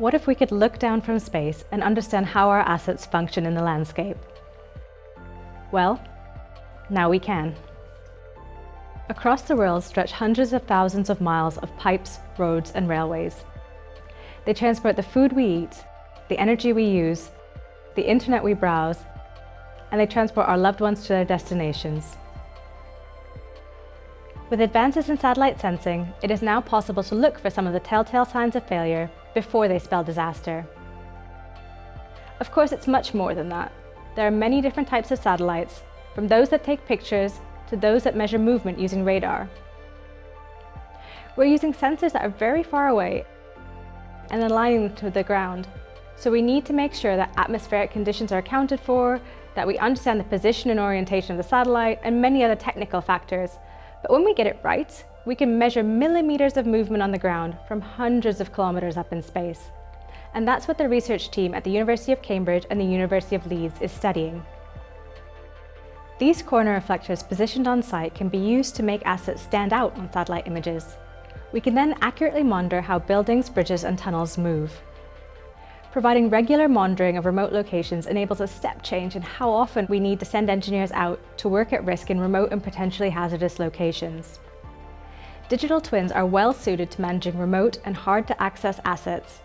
What if we could look down from space and understand how our assets function in the landscape? Well, now we can. Across the world stretch hundreds of thousands of miles of pipes, roads and railways. They transport the food we eat, the energy we use, the internet we browse, and they transport our loved ones to their destinations. With advances in satellite sensing, it is now possible to look for some of the telltale signs of failure before they spell disaster. Of course, it's much more than that. There are many different types of satellites, from those that take pictures to those that measure movement using radar. We're using sensors that are very far away and aligning them to the ground. So we need to make sure that atmospheric conditions are accounted for, that we understand the position and orientation of the satellite, and many other technical factors but when we get it right, we can measure millimeters of movement on the ground from hundreds of kilometers up in space. And that's what the research team at the University of Cambridge and the University of Leeds is studying. These corner reflectors positioned on site can be used to make assets stand out on satellite images. We can then accurately monitor how buildings, bridges and tunnels move. Providing regular monitoring of remote locations enables a step change in how often we need to send engineers out to work at risk in remote and potentially hazardous locations. Digital twins are well suited to managing remote and hard to access assets.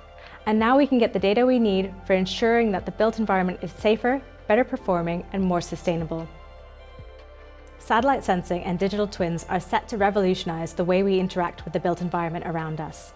And now we can get the data we need for ensuring that the built environment is safer, better performing and more sustainable. Satellite sensing and digital twins are set to revolutionise the way we interact with the built environment around us.